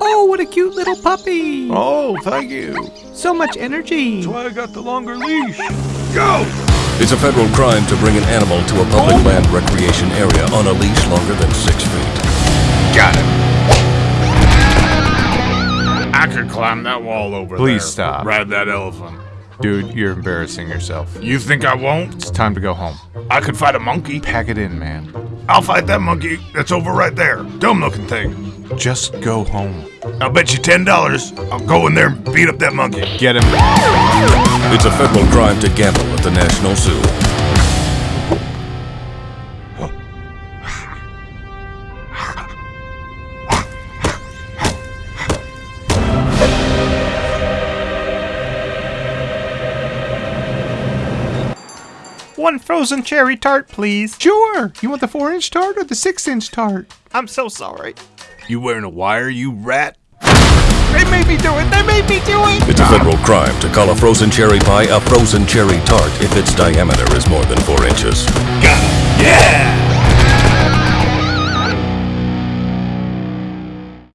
Oh, what a cute little puppy. Oh, thank you. So much energy. That's why I got the longer leash. Go! It's a federal crime to bring an animal to a public land recreation area on a leash longer than six feet. Got it. I could climb that wall over there. Please stop. Ride that elephant. Dude, you're embarrassing yourself. You think I won't? It's time to go home. I could fight a monkey. Pack it in, man. I'll fight that monkey that's over right there. Dumb looking thing. Just go home. I'll bet you ten dollars. I'll go in there and beat up that monkey. Get him. It's a federal crime to gamble at the National Zoo. One frozen cherry tart, please. Sure. You want the four inch tart or the six inch tart? I'm so sorry. You wearing a wire, you rat? They made me do it. They made me do it. It's a federal crime to call a frozen cherry pie a frozen cherry tart if its diameter is more than four inches. Got him. Yeah!